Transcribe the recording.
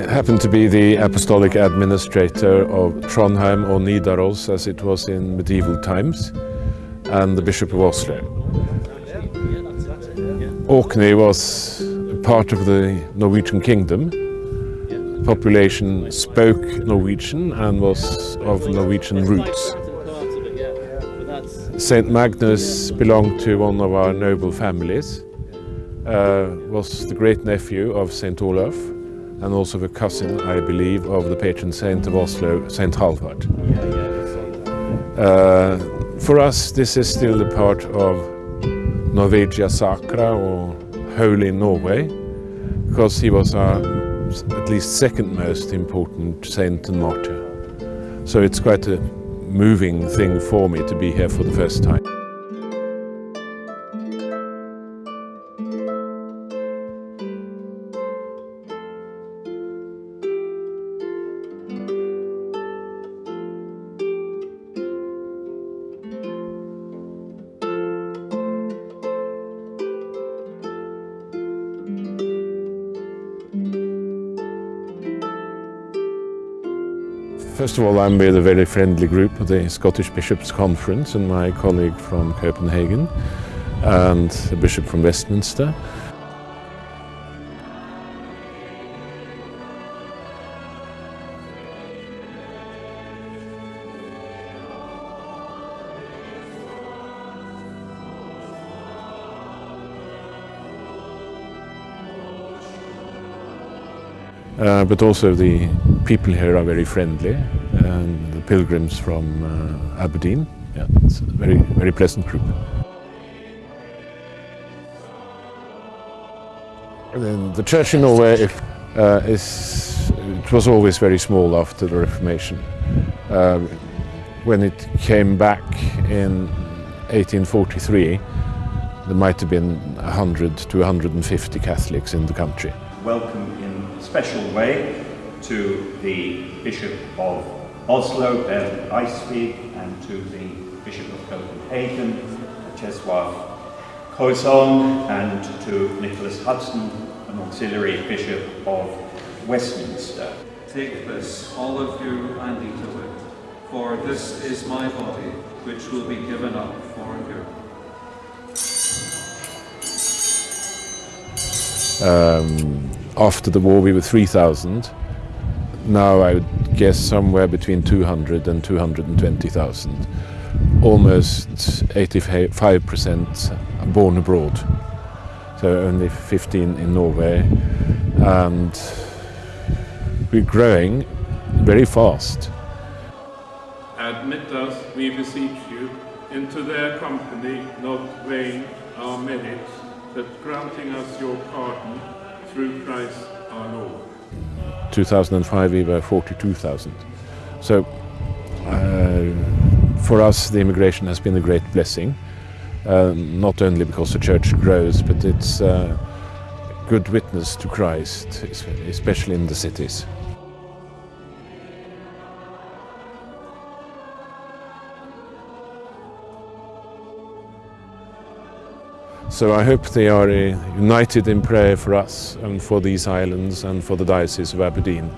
happen to be the apostolic administrator of Trondheim or Nidaros as it was in medieval times and the Bishop of Oslo. Orkney was part of the Norwegian kingdom. The population spoke Norwegian and was of Norwegian roots. Saint Magnus belonged to one of our noble families, uh, was the great nephew of Saint Olaf and also the cousin, I believe, of the patron saint of Oslo, Saint Halvard. Uh, for us, this is still the part of Norvegia Sacra or Holy Norway, because he was our at least second most important saint and martyr. So it's quite a moving thing for me to be here for the first time. First of all, I'm with a very friendly group, of the Scottish Bishops' Conference, and my colleague from Copenhagen, and the Bishop from Westminster. Uh, but also the people here are very friendly and the pilgrims from uh, Aberdeen. Yeah, it's a very, very pleasant group. And the church in Norway uh, is, it was always very small after the Reformation. Uh, when it came back in 1843, there might have been 100 to 150 Catholics in the country. Welcome special way to the Bishop of Oslo, Bernt Eidsvig, and to the Bishop of Copenhagen, Czesław Kozon, and to Nicholas Hudson, an auxiliary Bishop of Westminster. Take this, all of you, and eat of it, for this is my body, which will be given up for you. Um, after the war we were 3,000. Now I would guess somewhere between 200 and 220,000. Almost 85% born abroad. So only 15 in Norway. And we're growing very fast. Admit us, we beseech you, into their company, not weighing our merits, but granting us your pardon through Christ our Lord. 2005 we were 42,000. So uh, for us the immigration has been a great blessing. Uh, not only because the church grows, but it's a uh, good witness to Christ, especially in the cities. So I hope they are uh, united in prayer for us and for these islands and for the Diocese of Aberdeen.